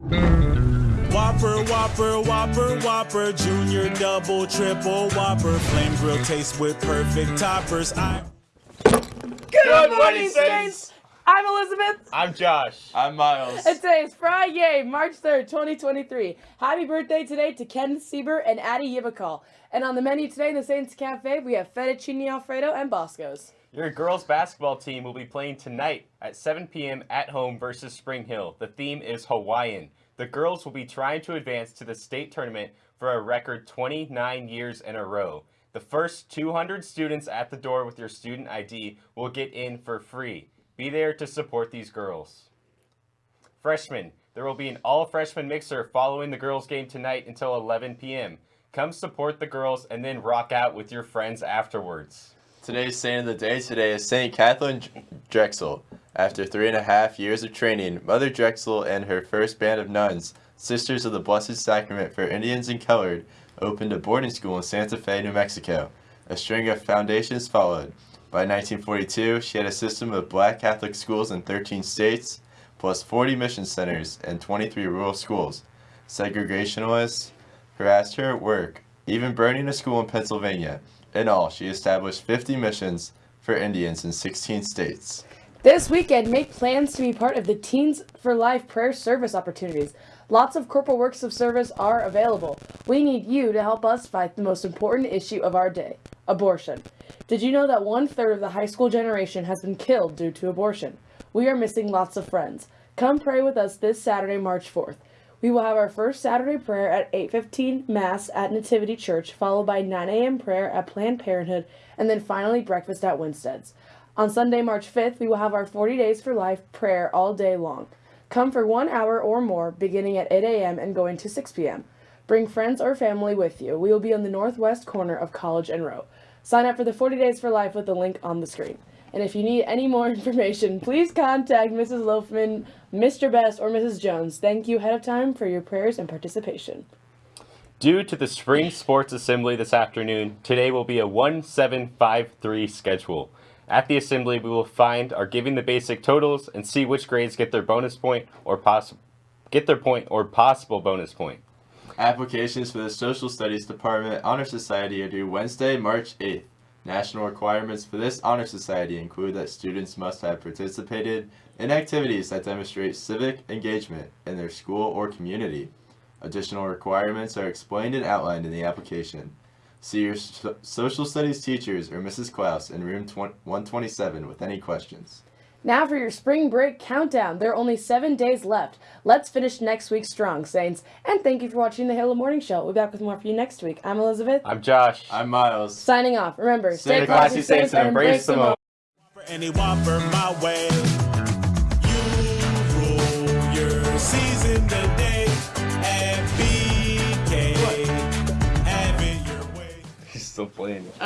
Whopper, Whopper, Whopper, Whopper, Junior, Double, Triple, Whopper, Flame Grill taste with perfect toppers. I. Good morning, Saints! I'm Elizabeth, I'm Josh. I'm Miles. and today is Friday, March 3rd, 2023. Happy birthday today to Ken Sieber and Addie Yibakal. And on the menu today in the Saints Cafe, we have fettuccine alfredo and Bosco's. Your girls basketball team will be playing tonight at 7 p.m. at home versus Spring Hill. The theme is Hawaiian. The girls will be trying to advance to the state tournament for a record 29 years in a row. The first 200 students at the door with your student ID will get in for free. Be there to support these girls. Freshmen, there will be an all freshman mixer following the girls' game tonight until 11 p.m. Come support the girls and then rock out with your friends afterwards. Today's saint of the day today is Saint Kathleen Drexel. After three and a half years of training, Mother Drexel and her first band of nuns, Sisters of the Blessed Sacrament for Indians and Colored, opened a boarding school in Santa Fe, New Mexico. A string of foundations followed. By 1942, she had a system of black Catholic schools in 13 states, plus 40 mission centers and 23 rural schools. Segregationists harassed her at work, even burning a school in Pennsylvania. In all, she established 50 missions for Indians in 16 states. This weekend, make plans to be part of the Teens for Life prayer service opportunities. Lots of corporal works of service are available. We need you to help us fight the most important issue of our day abortion. Did you know that one third of the high school generation has been killed due to abortion? We are missing lots of friends. Come pray with us this Saturday, March 4th. We will have our first Saturday prayer at 8:15 Mass at Nativity Church, followed by 9 a.m. prayer at Planned Parenthood, and then finally breakfast at Winstead's. On Sunday, March 5th, we will have our 40 Days for Life prayer all day long. Come for one hour or more, beginning at 8 a.m. and going to 6 p.m. Bring friends or family with you. We will be on the northwest corner of College and Roe. Sign up for the 40 Days for Life with the link on the screen. And if you need any more information, please contact Mrs. Loafman, Mr. Best, or Mrs. Jones. Thank you ahead of time for your prayers and participation. Due to the spring sports assembly this afternoon, today will be a 1753 schedule. At the assembly, we will find our giving the basic totals and see which grades get their bonus point or possible get their point or possible bonus point. Applications for the Social Studies Department Honor Society are due Wednesday, March 8th. National requirements for this Honor Society include that students must have participated in activities that demonstrate civic engagement in their school or community. Additional requirements are explained and outlined in the application. See your so- social studies teachers or Mrs. Klaus in room 127 with any questions. Now for your spring break countdown. There are only seven days left. Let's finish next week strong, Saints. And thank you for watching the Halo Morning Show. We'll be back with more for you next week. I'm Elizabeth. I'm Josh. I'm Miles. Signing off. Remember, stay, Stay classy, Saints, and embrace the moment. Any Whopper my way. You rule your season today. And BK. Have it your way. He's still playing.